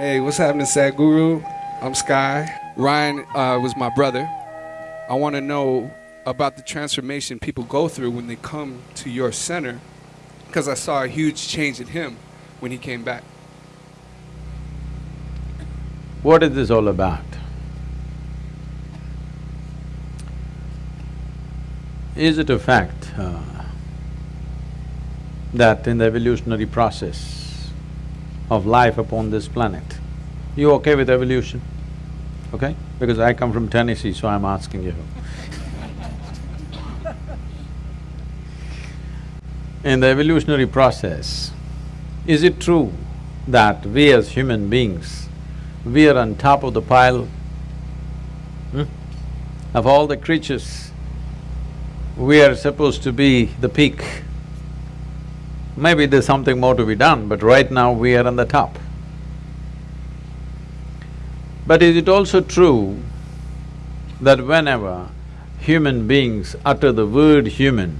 Hey, what's happening, Sadhguru? I'm Sky. Ryan uh, was my brother. I want to know about the transformation people go through when they come to your center, because I saw a huge change in him when he came back. What is this all about? Is it a fact uh, that in the evolutionary process of life upon this planet, you okay with evolution? Okay? Because I come from Tennessee, so I'm asking you. in the evolutionary process, is it true that we as human beings, we are on top of the pile hmm? of all the creatures? We are supposed to be the peak. Maybe there's something more to be done, but right now we are on the top. But is it also true that whenever human beings utter the word human,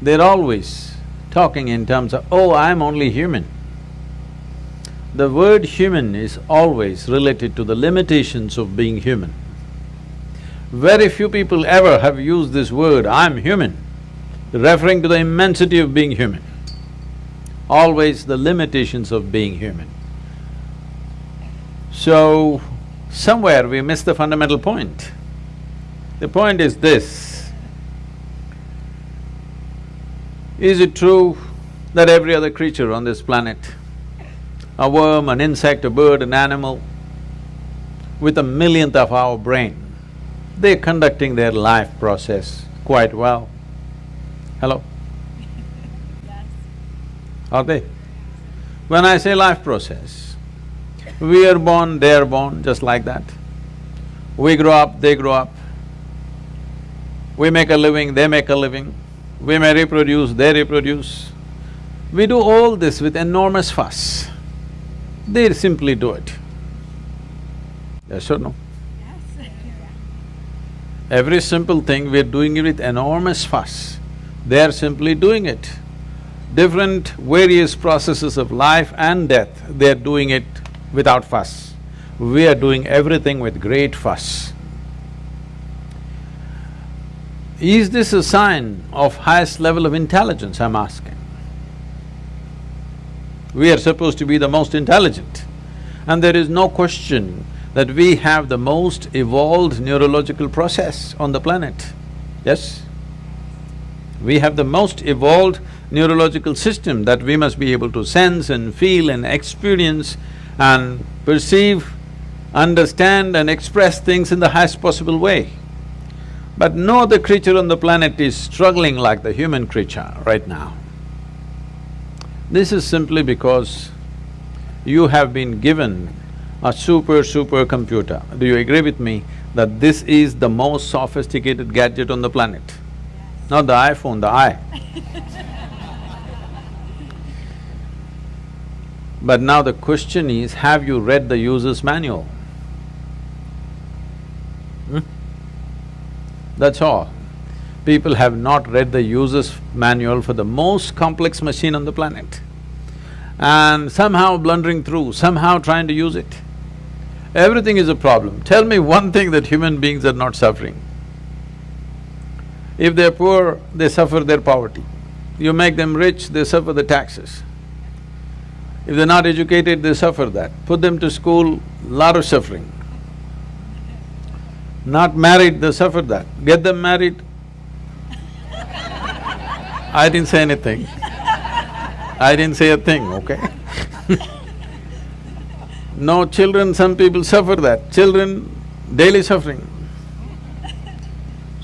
they're always talking in terms of, oh, I'm only human. The word human is always related to the limitations of being human. Very few people ever have used this word, I'm human, referring to the immensity of being human. Always the limitations of being human. So, somewhere we miss the fundamental point. The point is this, Is it true that every other creature on this planet, a worm, an insect, a bird, an animal, with a millionth of our brain, they're conducting their life process quite well. Hello? Yes. Are they? When I say life process, we are born, they are born, just like that. We grow up, they grow up. We make a living, they make a living. We may reproduce, they reproduce. We do all this with enormous fuss. They simply do it. Yes or no? Yes. Every simple thing, we're doing it with enormous fuss. They're simply doing it. Different various processes of life and death, they're doing it without fuss. We are doing everything with great fuss. Is this a sign of highest level of intelligence, I'm asking? We are supposed to be the most intelligent and there is no question that we have the most evolved neurological process on the planet, yes? We have the most evolved neurological system that we must be able to sense and feel and experience and perceive, understand and express things in the highest possible way. But no other creature on the planet is struggling like the human creature right now. This is simply because you have been given a super, super computer. Do you agree with me that this is the most sophisticated gadget on the planet? Not the iPhone, the eye. but now the question is, have you read the user's manual? Hmm? That's all. People have not read the user's manual for the most complex machine on the planet and somehow blundering through, somehow trying to use it. Everything is a problem. Tell me one thing that human beings are not suffering. If they're poor, they suffer their poverty. You make them rich, they suffer the taxes. If they're not educated, they suffer that. Put them to school, lot of suffering. Not married, they suffer that. Get them married. I didn't say anything. I didn't say a thing, okay? no children, some people suffer that. Children, daily suffering.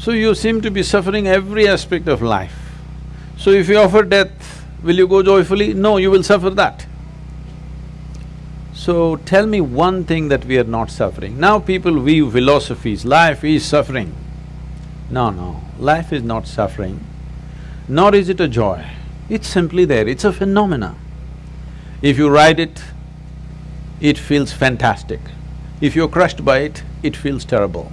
So you seem to be suffering every aspect of life. So if you offer death, will you go joyfully? No, you will suffer that. So tell me one thing that we are not suffering. Now people weave philosophies, life is suffering. No, no, life is not suffering, nor is it a joy. It's simply there, it's a phenomena. If you ride it, it feels fantastic. If you're crushed by it, it feels terrible.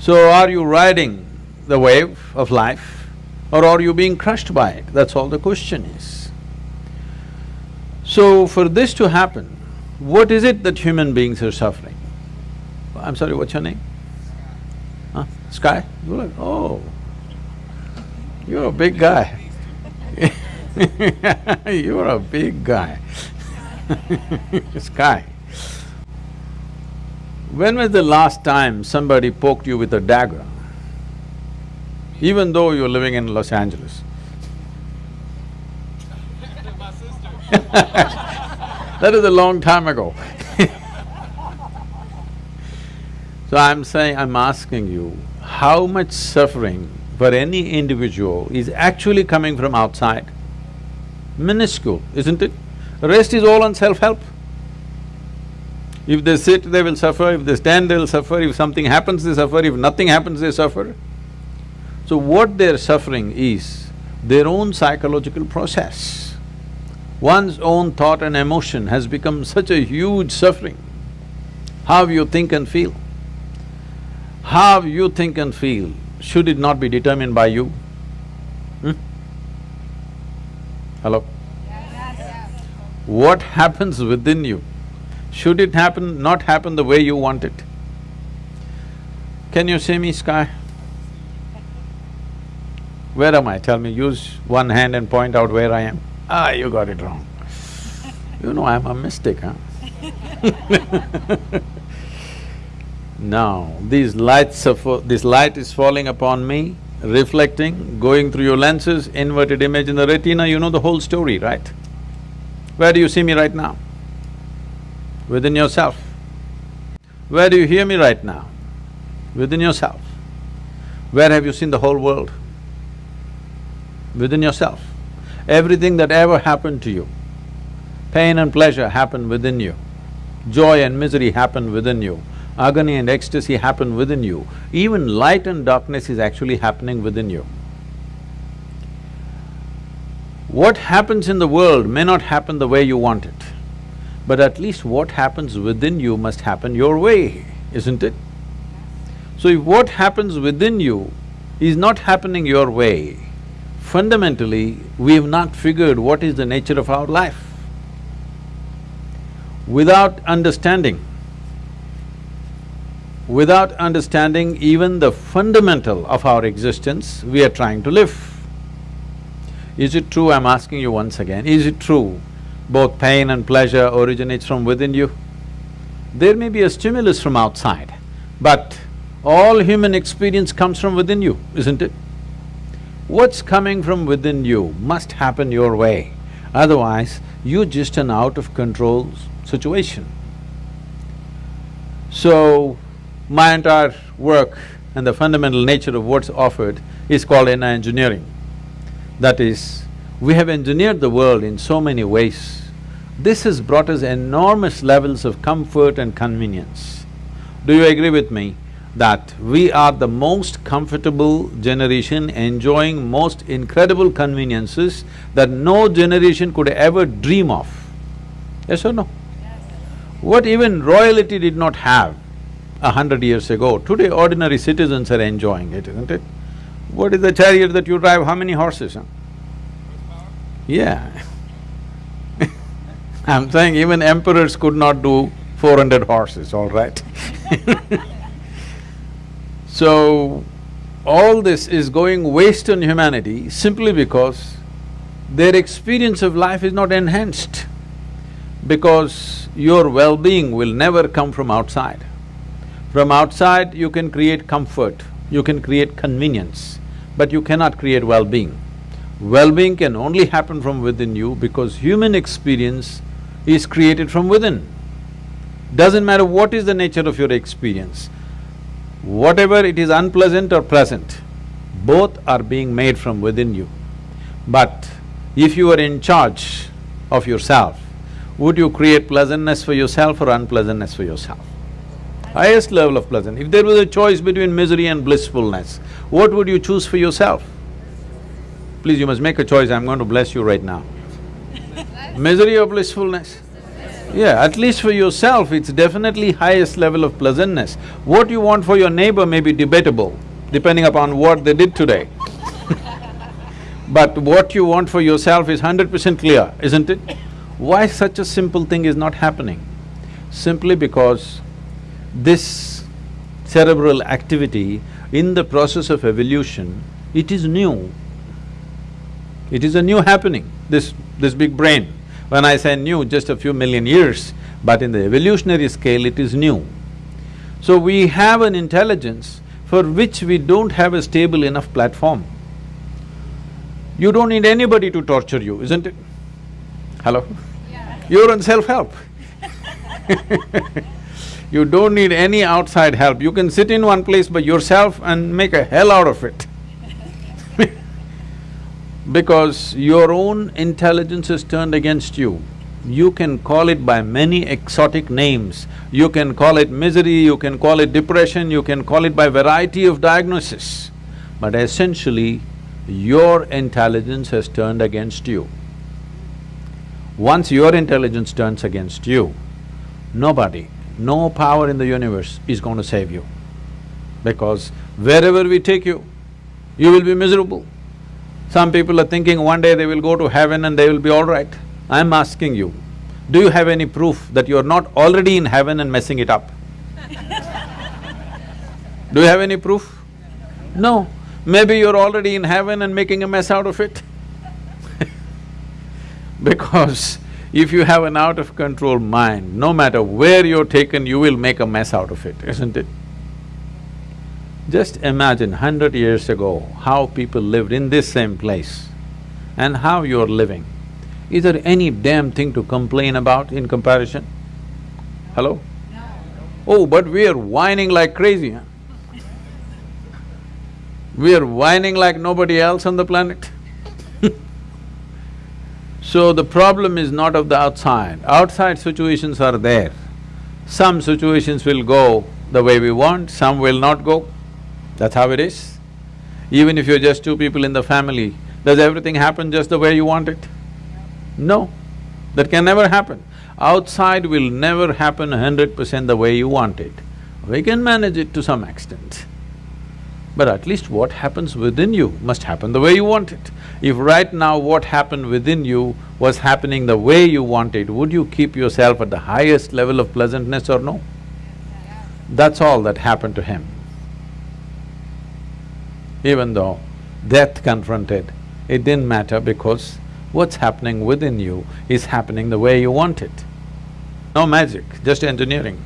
So are you riding the wave of life or are you being crushed by it? That's all the question is. So for this to happen, what is it that human beings are suffering? I'm sorry, what's your name? Huh? Sky? Oh, you're a big guy. you're a big guy. Sky. When was the last time somebody poked you with a dagger? Even though you're living in Los Angeles. that is a long time ago So I'm saying, I'm asking you, how much suffering for any individual is actually coming from outside? Minuscule, isn't it? Rest is all on self-help. If they sit, they will suffer, if they stand, they'll suffer, if something happens, they suffer, if nothing happens, they suffer. So what they're suffering is their own psychological process. One's own thought and emotion has become such a huge suffering. How you think and feel. How you think and feel, should it not be determined by you? Hmm? Hello? What happens within you, should it happen, not happen the way you want it? Can you see me, Sky? Where am I? Tell me, use one hand and point out where I am. Ah, you got it wrong. You know I'm a mystic, huh? Now, these lights of… this light is falling upon me, reflecting, going through your lenses, inverted image in the retina, you know the whole story, right? Where do you see me right now? Within yourself. Where do you hear me right now? Within yourself. Where have you seen the whole world? Within yourself. Everything that ever happened to you, pain and pleasure happened within you, joy and misery happened within you, agony and ecstasy happen within you, even light and darkness is actually happening within you. What happens in the world may not happen the way you want it, but at least what happens within you must happen your way, isn't it? So if what happens within you is not happening your way, fundamentally, we have not figured what is the nature of our life. Without understanding Without understanding even the fundamental of our existence, we are trying to live. Is it true, I'm asking you once again, is it true both pain and pleasure originates from within you? There may be a stimulus from outside, but all human experience comes from within you, isn't it? What's coming from within you must happen your way, otherwise you're just an out-of-control situation. So, my entire work and the fundamental nature of what's offered is called inner engineering. That is, we have engineered the world in so many ways. This has brought us enormous levels of comfort and convenience. Do you agree with me that we are the most comfortable generation enjoying most incredible conveniences that no generation could ever dream of? Yes or no? Yes. What even royalty did not have, a hundred years ago. Today ordinary citizens are enjoying it, isn't it? What is the chariot that you drive, how many horses, huh? Yeah I'm saying even emperors could not do four hundred horses, all right So, all this is going waste on humanity simply because their experience of life is not enhanced because your well-being will never come from outside. From outside, you can create comfort, you can create convenience, but you cannot create well-being. Well-being can only happen from within you because human experience is created from within. Doesn't matter what is the nature of your experience, whatever it is unpleasant or pleasant, both are being made from within you. But if you are in charge of yourself, would you create pleasantness for yourself or unpleasantness for yourself? highest level of pleasant. If there was a choice between misery and blissfulness, what would you choose for yourself? Please, you must make a choice, I'm going to bless you right now. misery or blissfulness? Yeah, at least for yourself, it's definitely highest level of pleasantness. What you want for your neighbor may be debatable, depending upon what they did today But what you want for yourself is hundred percent clear, isn't it? Why such a simple thing is not happening? Simply because this cerebral activity in the process of evolution, it is new. It is a new happening, this… this big brain. When I say new, just a few million years, but in the evolutionary scale, it is new. So we have an intelligence for which we don't have a stable enough platform. You don't need anybody to torture you, isn't it? Hello? Yeah. You're on self-help You don't need any outside help, you can sit in one place by yourself and make a hell out of it Because your own intelligence is turned against you. You can call it by many exotic names. You can call it misery, you can call it depression, you can call it by variety of diagnosis. But essentially, your intelligence has turned against you. Once your intelligence turns against you, nobody, no power in the universe is going to save you. Because wherever we take you, you will be miserable. Some people are thinking one day they will go to heaven and they will be all right. I'm asking you, do you have any proof that you're not already in heaven and messing it up? do you have any proof? No. Maybe you're already in heaven and making a mess out of it Because if you have an out-of-control mind, no matter where you're taken, you will make a mess out of it, isn't it? Just imagine hundred years ago, how people lived in this same place and how you're living. Is there any damn thing to complain about in comparison? Hello? No. Oh, but we are whining like crazy, huh? We are whining like nobody else on the planet So the problem is not of the outside, outside situations are there. Some situations will go the way we want, some will not go. That's how it is. Even if you're just two people in the family, does everything happen just the way you want it? No, that can never happen. Outside will never happen hundred percent the way you want it. We can manage it to some extent. But at least what happens within you must happen the way you want it. If right now what happened within you was happening the way you want it, would you keep yourself at the highest level of pleasantness or no? That's all that happened to him. Even though death confronted, it didn't matter because what's happening within you is happening the way you want it. No magic, just engineering.